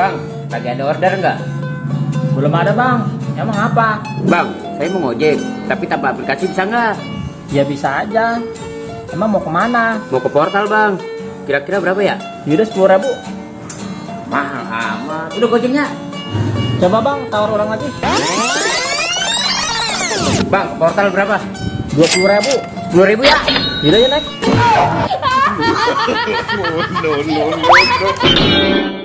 Bang, Lagi ada order nggak? Belum ada bang. Emang apa? Bang, saya mau ngojek, tapi tanpa aplikasi bisa nggak? Ya bisa aja. Emang mau ke mana? Mau ke portal bang. Kira-kira berapa ya? Yaudah sepuluh ribu. Mahal amat. Udah gojeknya? Coba bang, tawar ulang lagi. Bang, portal berapa? Dua puluh ribu. Sepuluh ribu ya? Yaudah ya naik. Oh, no, no, no, no.